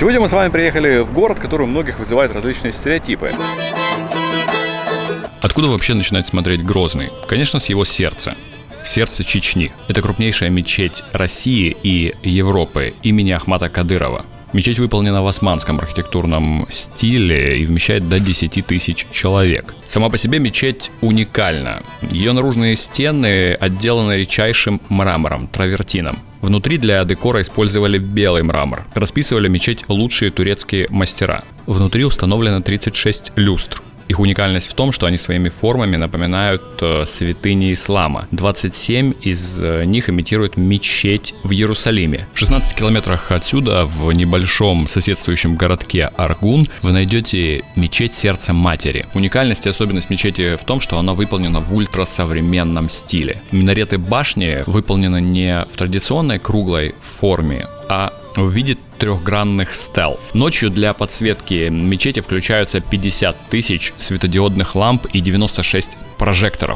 Сегодня мы с вами приехали в город, который у многих вызывает различные стереотипы. Откуда вообще начинать смотреть Грозный? Конечно, с его сердца. Сердце Чечни. Это крупнейшая мечеть России и Европы имени Ахмата Кадырова. Мечеть выполнена в османском архитектурном стиле и вмещает до 10 тысяч человек. Сама по себе мечеть уникальна. Ее наружные стены отделаны редчайшим мрамором, травертином. Внутри для декора использовали белый мрамор. Расписывали мечеть лучшие турецкие мастера. Внутри установлено 36 люстр. Их уникальность в том, что они своими формами напоминают э, святыни ислама. 27 из э, них имитируют мечеть в Иерусалиме. В 16 километрах отсюда, в небольшом соседствующем городке Аргун, вы найдете мечеть Сердца Матери. Уникальность и особенность мечети в том, что она выполнена в ультрасовременном стиле. Минареты башни выполнены не в традиционной круглой форме, а в виде трехгранных стел. Ночью для подсветки мечети включаются 50 тысяч светодиодных ламп и 96 прожекторов.